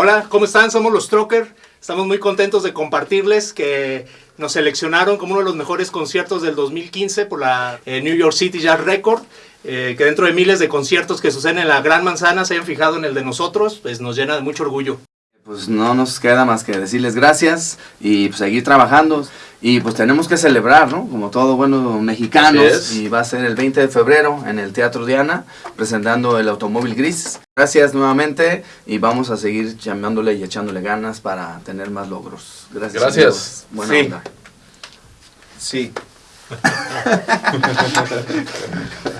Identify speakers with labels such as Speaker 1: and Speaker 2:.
Speaker 1: Hola, ¿cómo están? Somos los Trocker. Estamos muy contentos de compartirles que nos seleccionaron como uno de los mejores conciertos del 2015 por la eh, New York City Jazz Record. eh, que dentro de miles de conciertos que suceden en la Gran Manzana se hayan fijado en el de nosotros, pues nos llena de mucho orgullo.
Speaker 2: Pues no nos queda más que decirles gracias y pues, seguir trabajando. Y pues tenemos que celebrar, ¿no? Como todo buenos mexicanos. Y va a ser el 20 de febrero en el Teatro Diana, presentando el automóvil gris. Gracias nuevamente y vamos a seguir llamándole y echándole ganas para tener más logros. Gracias.
Speaker 3: Gracias.
Speaker 2: Buena
Speaker 1: Sí.
Speaker 2: onda.
Speaker 1: Sí.